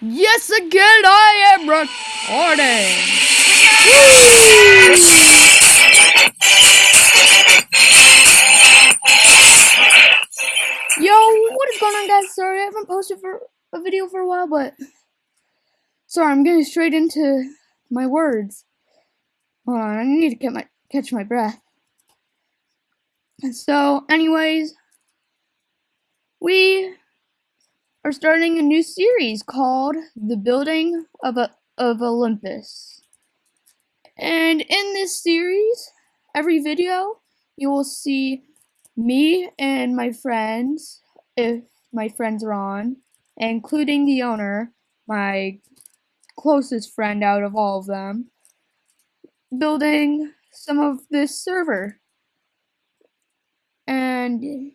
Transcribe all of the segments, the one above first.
Yes, again, I am recording. Yo, what is going on, guys? Sorry, I haven't posted for a video for a while, but sorry, I'm getting straight into my words. Hold on, I need to get my catch my breath. And So, anyways, we are starting a new series called The Building of, of Olympus. And in this series, every video, you will see me and my friends, if my friends are on, including the owner, my closest friend out of all of them, building some of this server. And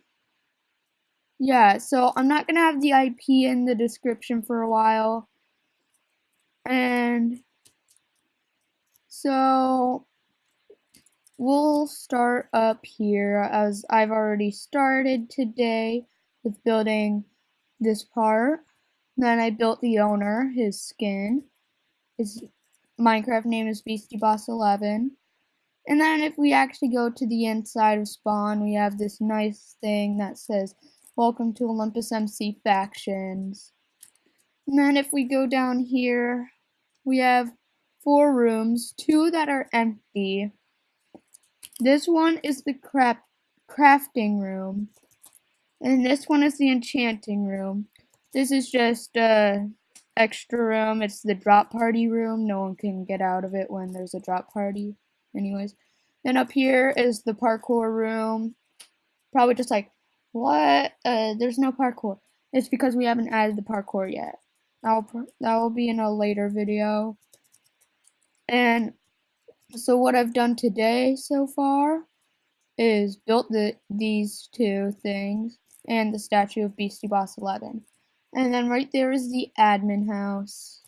yeah, so I'm not going to have the IP in the description for a while. And so we'll start up here as I've already started today with building this part. Then I built the owner, his skin. His Minecraft name is Beastie Boss 11. And then if we actually go to the inside of spawn, we have this nice thing that says Welcome to Olympus MC Factions. And then if we go down here, we have four rooms, two that are empty. This one is the craft crafting room. And this one is the enchanting room. This is just a extra room. It's the drop party room. No one can get out of it when there's a drop party. Anyways. Then up here is the parkour room. Probably just like what? Uh, there's no parkour. It's because we haven't added the parkour yet. That'll that will be in a later video. And so what I've done today so far is built the these two things and the statue of Beastie Boss 11. And then right there is the admin house.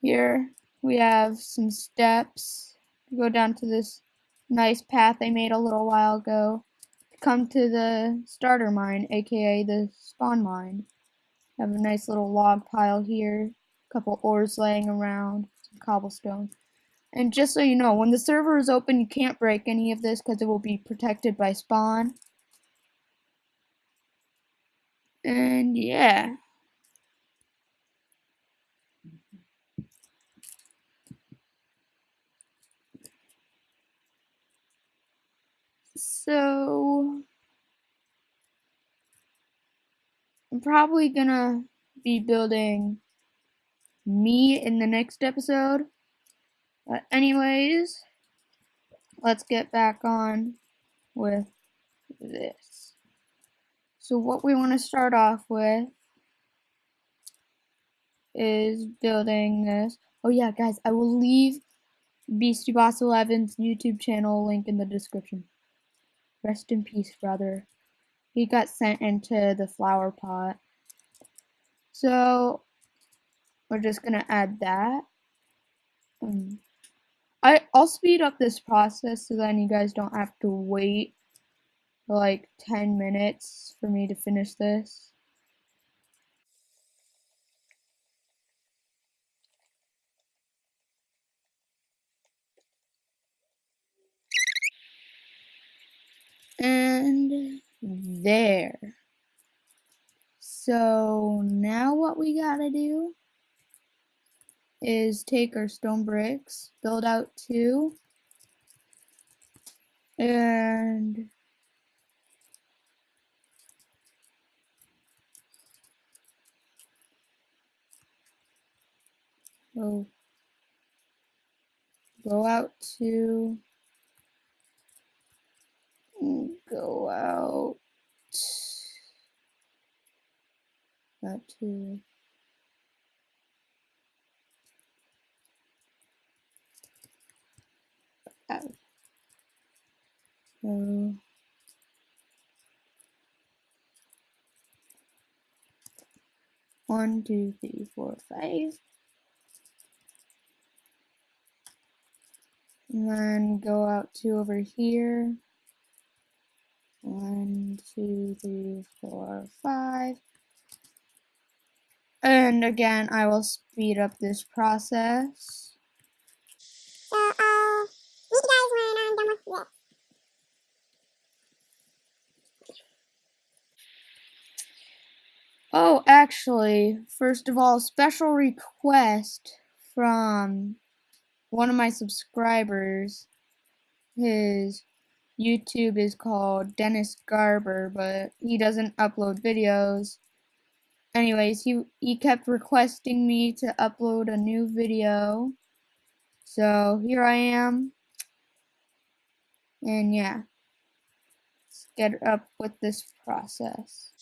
Here we have some steps go down to this nice path I made a little while ago come to the starter mine, aka the spawn mine. Have a nice little log pile here, a couple ores laying around, some cobblestone. And just so you know, when the server is open, you can't break any of this because it will be protected by spawn. And yeah. So, I'm probably gonna be building me in the next episode. But anyways, let's get back on with this. So what we want to start off with is building this. Oh yeah, guys, I will leave Beastie Boss 11's YouTube channel link in the description. Rest in peace, brother. He got sent into the flower pot. So, we're just to add that. Um, I, I'll speed up this process so then you guys don't have to wait like 10 minutes for me to finish this. And there. So now what we gotta do is take our stone bricks, build out two, and go, go out two go out. That too. Out. So one, two, three, four, five. And then go out to over here. One, two, three, four, five. And again, I will speed up this process. So I'll meet you guys when I'm done with this. Oh, actually, first of all, special request from one of my subscribers. His YouTube is called Dennis Garber, but he doesn't upload videos. Anyways, he he kept requesting me to upload a new video. So here I am. And yeah. Let's get up with this process.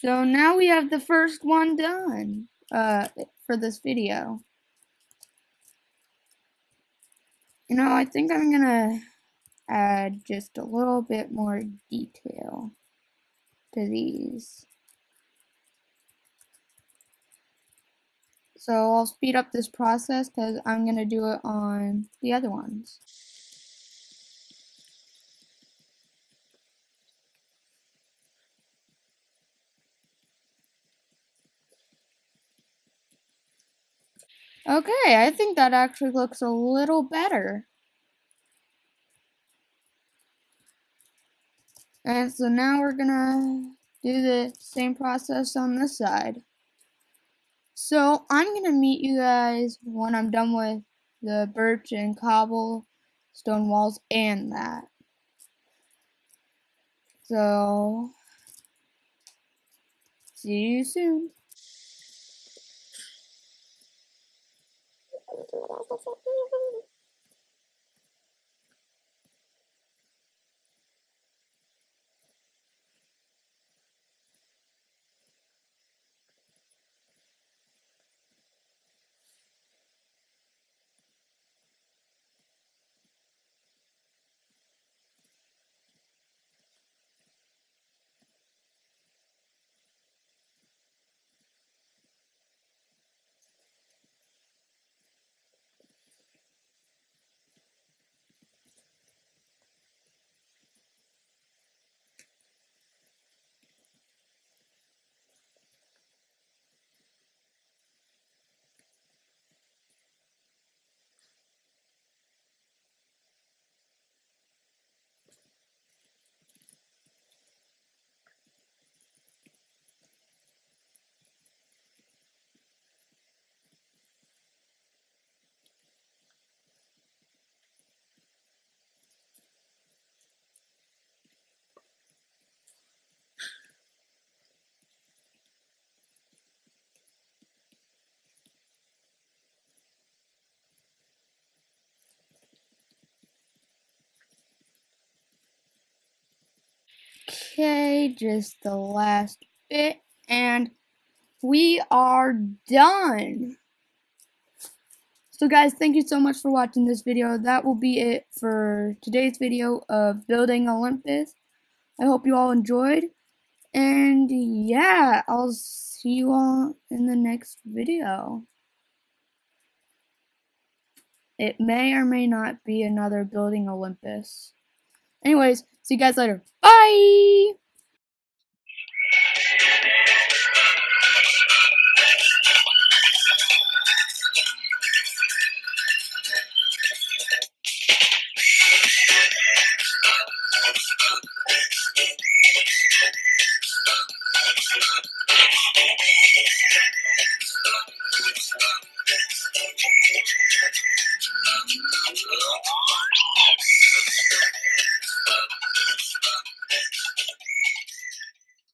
So now we have the first one done uh, for this video. You know, I think I'm gonna add just a little bit more detail to these. So I'll speed up this process because I'm going to do it on the other ones. Okay, I think that actually looks a little better. And so now we're gonna do the same process on this side. So I'm gonna meet you guys when I'm done with the birch and cobble stone walls and that. So see you soon. 你给我聊一下，先。Okay, just the last bit, and we are done. So guys, thank you so much for watching this video. That will be it for today's video of building Olympus. I hope you all enjoyed. And yeah, I'll see you all in the next video. It may or may not be another building Olympus. Anyways, see you guys later. Bye! Thank you.